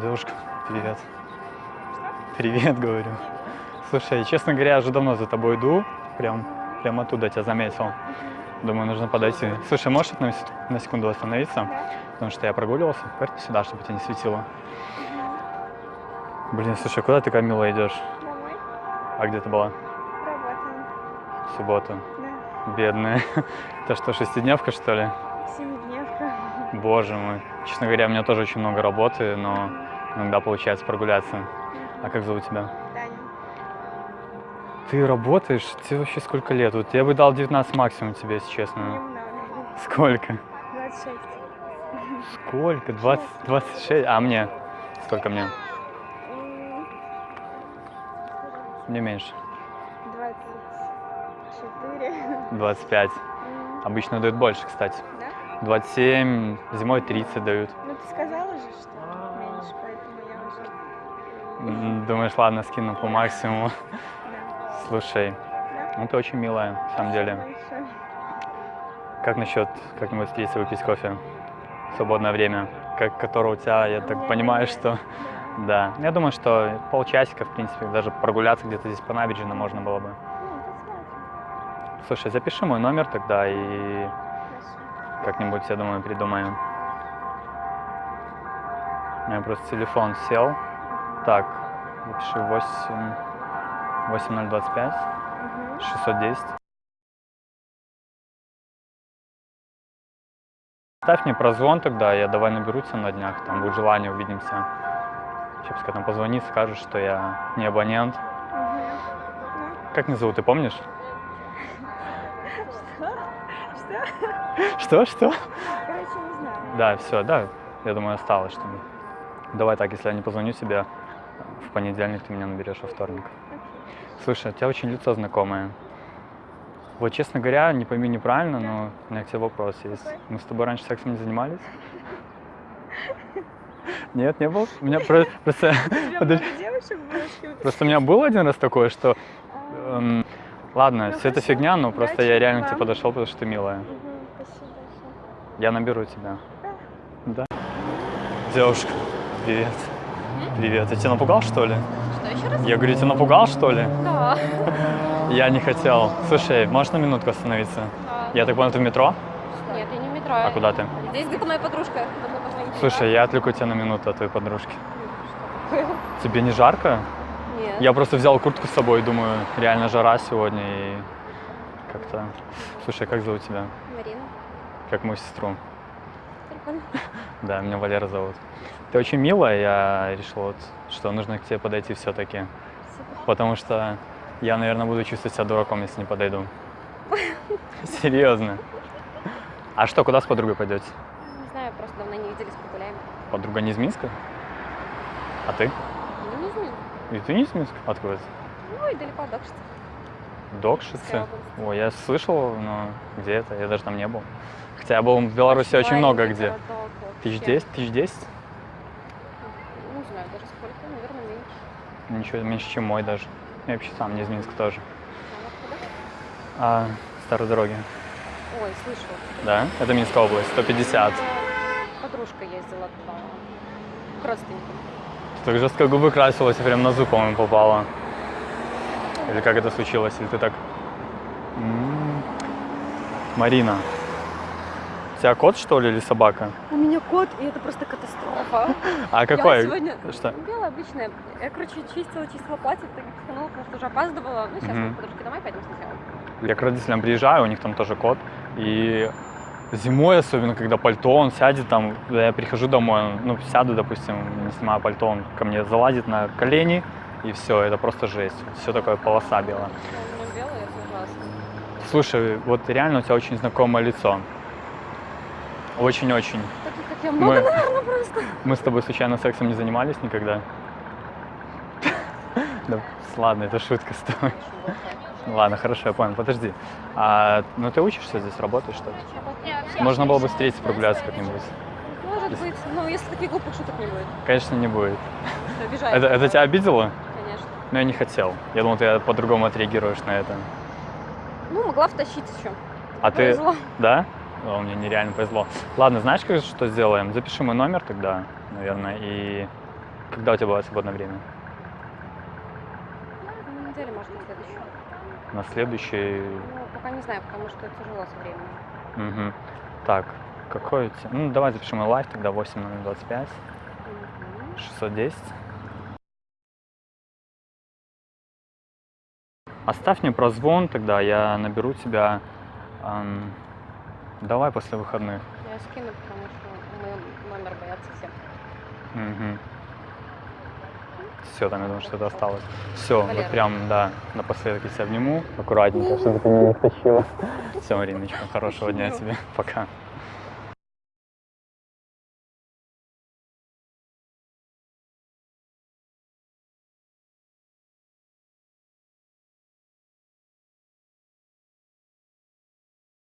Девушка, привет. Привет, говорю. Слушай, честно говоря, я уже давно за тобой иду. Прям, прям оттуда тебя заметил. Думаю, нужно подойти. Слушай, можешь на, сек- на секунду остановиться? Потому что я прогуливался. Поверь сюда, чтобы тебя не светило. Блин, слушай, куда ты, Камила, идешь? Домой. А где ты была? Работаем. В субботу. Да. Бедная. Это что, шестидневка, что ли? Семидневка. Боже мой. Честно говоря, у меня тоже очень много работы, но иногда получается прогуляться. А как зовут тебя? Таня. Ты работаешь? Тебе вообще сколько лет? Вот я бы дал 19 максимум тебе, если честно. Немного. Сколько? 26. Сколько? 20, 26? А мне? Сколько мне? Мне меньше. 24. 25. М, Обычно дают больше, кстати. Да? 27, зимой 30 дают. Ну ты сказала же, что меньше, поэтому я уже... Думаешь, ладно, скину по максимуму. Да. Слушай, Да? ну ты очень милая, на самом деле. Большое. Как насчет как-нибудь встретиться выпить кофе? В свободное время, как, которого у тебя, я так понимаю, что... Да, я думаю, что полчасика, в принципе, даже прогуляться где-то здесь по набережной можно было бы. Ну. Слушай, запиши мой номер тогда и. Как-нибудь, я думаю, придумаем. У меня просто телефон сел. Так, запиши 8... 8025 Мгм. 610. Ставь мне прозвон тогда, я давай наберу тебя на днях, там будет желание, увидимся. Сейчас пускай там позвонит, скажет, что я не абонент. Как меня зовут, ты помнишь? Что? Что? Короче, не знаю. Да, все, да, я думаю, осталось что-нибудь. Давай так, если я не позвоню тебе, в понедельник ты меня наберешь во вторник. Слушай, у тебя очень лицо знакомое. Вот, честно говоря, не пойми неправильно, но у меня к тебе вопрос есть. Мы с тобой раньше сексом не занимались? Нет, не был? У меня про- просто, просто у меня был один раз такое, что, А, эм, ладно, Ну, все это фигня, но просто я реально к тебе подошел, потому что ты милая. Я наберу тебя. Да. Девушка, привет. Привет. Я тебя напугал, что ли? Что, еще раз? Я говорю, тебя напугал, что ли? Да. Я не хотел. Слушай, можешь на минутку остановиться? Да. Я так понял, ты в метро? Нет, я не в метро. А куда ты? Здесь где-то моя подружка. Слушай, я отвлеку тебя на минуту от твоей подружки. Тебе не жарко? Нет. Я просто взял куртку с собой, думаю, реально жара сегодня и как-то... Слушай, как зовут тебя? Как мою сестру. Прикольно. Да, меня Валера зовут. Ты очень милая, я решил, вот, что нужно к тебе подойти все-таки. Потому что я, наверное, буду чувствовать себя дураком, если не подойду. Серьезно. А что, куда с подругой пойдете? Не знаю, просто давно не виделись, погуляем. Подруга не из Минска? А ты? Ну, не знаю. И ты не из Минска? Откуда? Ну, и далеко докшится. Докшице? Область. Ой, я слышал, но где это? Я даже там не был. Хотя я был в Беларуси очень много где. Тысяч десять? Тысяч десять? Не знаю даже сколько, наверное, меньше. Ничего, меньше, чем мой даже. Я вообще сам не из Минска тоже. А? А, старой дороги. Ой, слышала. Да? Это Минская область, 150. Э, Подружка ездила. К родственникам. Так жестко губы красилась прям на зуб, по-моему, попала. Или как это случилось? Или ты так... М. Марина, у тебя кот, что ли, или собака? У меня кот, и это просто катастрофа. А какой? Я сегодня... Что? Белая, обычная. Я, короче, чистила, чистила платье, так пиханула, потому что уже опаздывала. Ну, сейчас Мгм. мы к подружке домой пойдем сначала. Я к родителям приезжаю, у них там тоже кот. И зимой, особенно когда пальто, он сядет там, я прихожу домой, ну, сяду, допустим, не снимаю пальто, он ко мне залазит на колени, и все, это просто жесть. Все такое полоса белая. У меня белая, это ужасно. Слушай, вот реально у тебя очень знакомое лицо. Очень-очень. Таких, как я, много, Мы, наверное, просто. мы с тобой случайно сексом не занимались никогда? Да, ладно, это шутка с тобой. Ну Ладно, хорошо, я понял. Подожди. А, ну ты учишься здесь, работаешь что ли? Можно было бы встретиться, прогуляться как-нибудь. Может быть, ну, если таких глупых шуток не будет. Конечно, не будет. Это, это тебя обидело? Но я не хотел. Я думал, ты по-другому отреагируешь на это. Ну, могла втащить еще. А ты... Повезло. Да? О, мне нереально повезло. Ладно, знаешь, как, что сделаем? Запиши мой номер тогда, наверное, и Когда у тебя бывает свободное время? На неделе, может, на следующую. На следующий... Ну, пока не знаю, потому что тяжело со временем. Мгм. Так, какой у тебя... Ну, давай запишем и life тогда 8025 Мгм. 610. Оставь мне прозвон, тогда я наберу тебя. ам, давай после выходных. Я скину, потому что мой номер боятся все. Все, там я думаю, что это осталось. Все, вот Валера. прям, да, напоследок я тебя обниму. Аккуратненько, чтобы ты меня не втащила. Все, Мариночка, хорошего дня тебе. Пока.